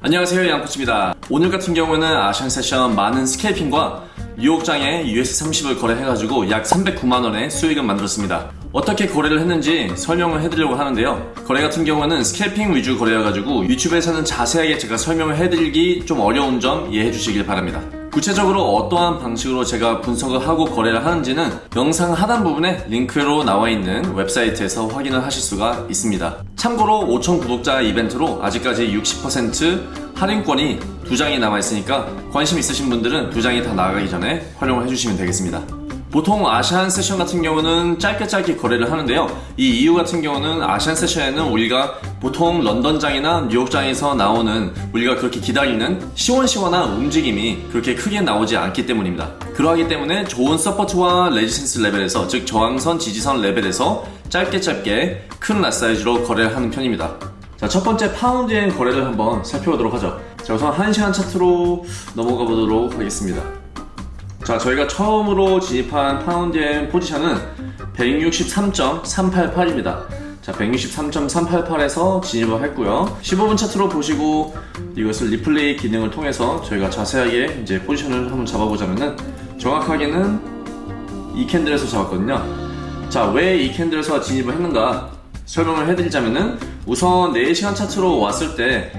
안녕하세요 양코치입니다. 오늘 같은 경우는 Asian session 많은 scalping과 뉴욕장에 US30을 거래해가지고 약 309만원의 수익을 만들었습니다. 어떻게 거래를 했는지 설명을 해드리려고 하는데요. 거래 같은 경우는 scalping 위주 거래여가지고 유튜브에서는 자세하게 제가 설명을 해드리기 좀 어려운 점 이해해 주시길 바랍니다 구체적으로 어떠한 방식으로 제가 분석을 하고 거래를 하는지는 영상 하단 부분에 링크로 나와 있는 웹사이트에서 확인을 하실 수가 있습니다. 참고로 5천 구독자 이벤트로 아직까지 60% 할인권이 두 장이 남아 있으니까 관심 있으신 분들은 두 장이 다 나가기 전에 활용을 해주시면 되겠습니다. 보통 Asian session 같은 경우는 짧게 짧게 거래를 하는데요. 이 이유 같은 경우는 Asian session에는 우리가 보통 런던장이나 뉴욕장에서 나오는 우리가 그렇게 기다리는 시원시원한 움직임이 그렇게 크게 나오지 않기 때문입니다. 그러하기 때문에 좋은 support와 resistance level에서 즉 저항선, 지지선 레벨에서 짧게 짧게 큰 lot size로 거래를 하는 편입니다. 자, 첫 번째 파운드엔 거래를 한번 살펴보도록 하죠. 자, 우선 1시간 차트로 넘어가 보도록 하겠습니다. 자 저희가 처음으로 진입한 파운드엔 포지션은 163.388입니다. 자 163.388에서 진입을 했고요. 15분 차트로 보시고 이것을 리플레이 기능을 통해서 저희가 자세하게 이제 포지션을 한번 잡아보자면은 정확하게는 이 candle에서 잡았거든요. 자 왜 이 candle에서 진입을 했는가 설명을 해드리자면은 우선 4시간 차트로 왔을 때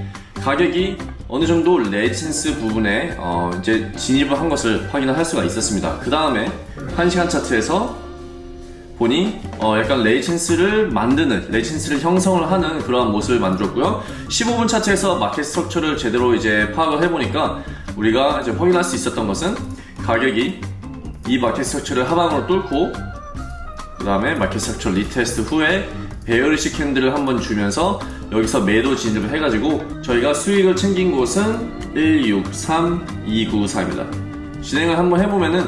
가격이 어느 정도 resistance 부분에 어 이제 진입을 한 것을 확인을 할 수가 있었습니다. 그 다음에 1시간 차트에서 보니 어 약간 resistance를 만드는 resistance를 형성을 하는 그러한 모습을 만들었고요. 15분 차트에서 market structure를 제대로 이제 파악을 해보니까 우리가 이제 확인할 수 있었던 것은 가격이 이 market structure를 하방으로 뚫고 그 다음에 market structure retest 후에 베어리시 캔들을 한번 주면서 여기서 매도 진입을 해가지고 저희가 수익을 챙긴 곳은 163294입니다. 진행을 한번 해보면은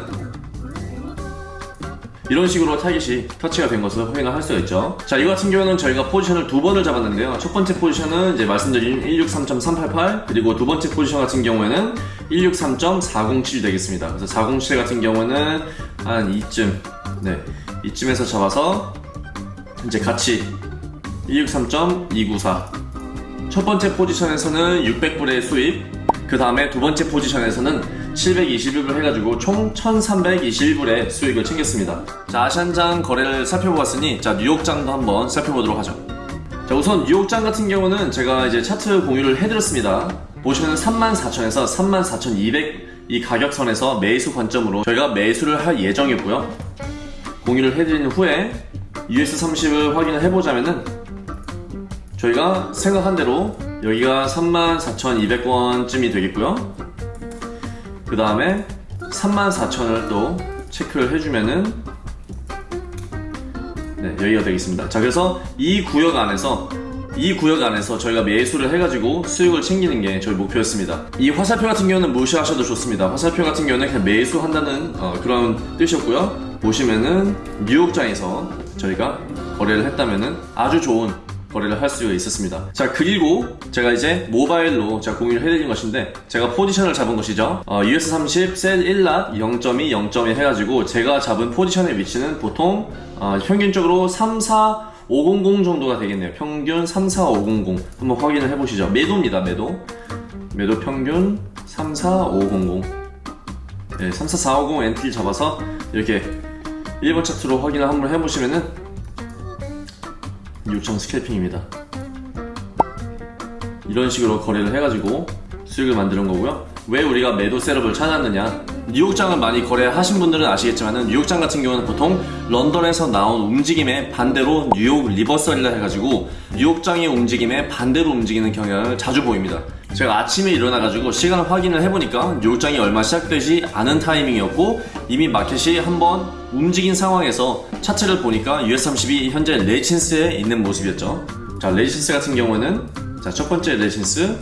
이런 식으로 타깃이 터치가 된 것을 확인을 할 수가 있죠. 자 이거 같은 경우는 저희가 포지션을 두 번을 잡았는데요. 첫 번째 포지션은 이제 말씀드린 163.388 그리고 두 번째 포지션 같은 경우에는 163.407 되겠습니다. 그래서 407 같은 경우는 한 이쯤 네 이쯤에서 잡아서 이제 같이 263.294. 첫 번째 포지션에서는 600불의 수입, 그 다음에 두 번째 포지션에서는 721불 해가지고 총 1321불의 수익을 챙겼습니다. 자, 아시안장 거래를 살펴보았으니, 자, 뉴욕장도 한번 살펴보도록 하죠. 자, 우선 뉴욕장 같은 경우는 제가 이제 차트 공유를 해드렸습니다. 보시면 34,000에서 34,200 이 가격선에서 매수 관점으로 저희가 매수를 할 예정이고요. 공유를 해드린 후에 US30을 확인을 해보자면은 저희가 생각한 대로 여기가 34,200원쯤이 되겠고요. 그 다음에 34,000을 또 체크를 해주면은 네 여기가 되겠습니다. 자 그래서 이 구역 안에서 이 구역 안에서 저희가 매수를 해가지고 수익을 챙기는 게 저희 목표였습니다. 이 화살표 같은 경우는 무시하셔도 좋습니다. 화살표 같은 경우는 그냥 매수한다는 어, 그런 뜻이었고요. 보시면은 뉴욕장에서 저희가 거래를 했다면은 아주 좋은 거래를 할 수가 있었습니다. 자 그리고 제가 이제 모바일로 제가 공유를 해드린 것인데 제가 포지션을 잡은 것이죠. 어, US30 셀 1랏 0.2 0.1 해가지고 제가 잡은 포지션의 위치는 보통 어, 평균적으로 3, 4, 500 정도가 되겠네요. 평균 3, 4, 500 한번 확인을 해보시죠. 매도입니다 매도. 매도 평균 3, 4, 500 네, 3, 4, 4, 5 0 entry 잡아서 이렇게 1분 차트로 확인을 한번 해보시면은 요청 scalping입니다. 이런 식으로 거래를 해가지고 수익을 만드는 거고요. 왜 우리가 매도 setup을 찾았느냐? 뉴욕장을 많이 거래하신 분들은 아시겠지만 뉴욕장 같은 경우는 보통 런던에서 나온 움직임에 반대로 뉴욕 reversal이라 해가지고 뉴욕장의 움직임에 반대로 움직이는 경향을 자주 보입니다 제가 아침에 일어나가지고 시간을 확인을 해보니까 뉴욕장이 얼마 시작되지 않은 타이밍이었고 이미 마켓이 한번 움직인 상황에서 차트를 보니까 US30이 현재 resistance에 있는 모습이었죠. 자 resistance 같은 경우는 자 첫 번째 resistance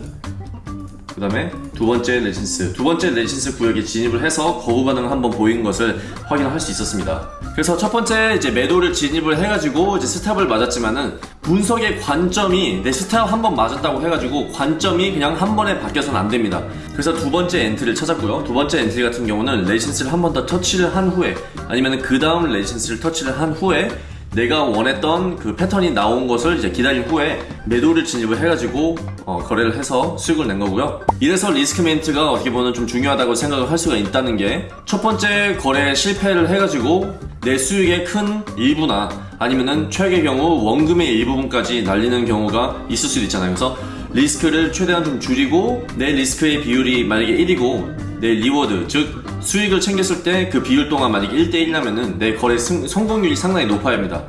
그 다음에 두 번째 resistance. 두 번째 resistance 구역에 진입을 해서 거부 반응을 한번 보인 것을 확인할 수 있었습니다 그래서 첫 번째 이제 매도를 진입을 해가지고 이제 stop을 맞았지만은 분석의 관점이 내 stop 한 번 맞았다고 해가지고 관점이 그냥 한 번에 바뀌어서는 안 됩니다 그래서 두 번째 entry를 찾았고요 두 번째 entry 같은 경우는 resistance를 한 번 더 터치를 한 후에 아니면 그 다음 resistance를 터치를 한 후에 내가 원했던 그 패턴이 나온 것을 이제 기다린 후에 매도를 진입을 해가지고 어, 거래를 해서 수익을 낸 거고요. 이래서 risk management가 어떻게 보면 좀 중요하다고 생각을 할 수가 있다는 게 첫 번째 거래에 실패를 해가지고 내 수익의 큰 일부나 아니면은 최악의 경우 원금의 일부분까지 날리는 경우가 있을 수도 있잖아요. 그래서 리스크를 최대한 좀 줄이고 내 리스크의 비율이 만약에 1이고 내 reward 즉 수익을 챙겼을 때 그 비율 또한 만약에 1대1이라면은 내 거래 승- 성공률이 상당히 높아야 합니다.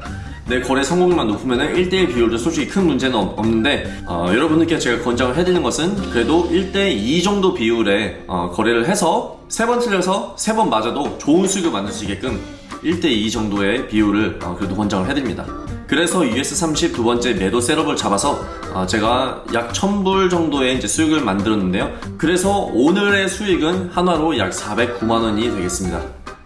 내 거래 성공률만 높으면은 1대1 비율도 솔직히 큰 문제는 없- 없는데 어, 여러분들께 제가 권장을 해드리는 것은 그래도 1대2 정도 비율의 어, 거래를 해서 세 번 틀려서 세 번 맞아도 좋은 수익을 만들 수 있게끔 1대2 정도의 비율을 어, 그래도 권장을 해드립니다. 그래서 US30 두 번째 매도 셋업을 잡아서 어, 제가 약 1000불 정도의 이제 수익을 만들었는데요. 그래서 오늘의 수익은 한화로 약 409만 원이 되겠습니다.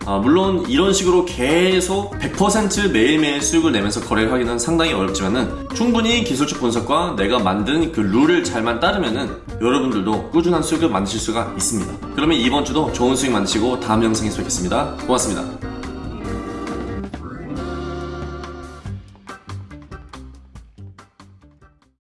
아, 물론 이런 식으로 계속 100% 매일매일 수익을 내면서 거래를 하기는 상당히 어렵지만은 충분히 기술적 분석과 내가 만든 그 룰을 잘만 따르면은 여러분들도 꾸준한 수익을 만드실 수가 있습니다. 그러면 이번 주도 좋은 수익 만드시고 다음 영상에서 뵙겠습니다. 고맙습니다.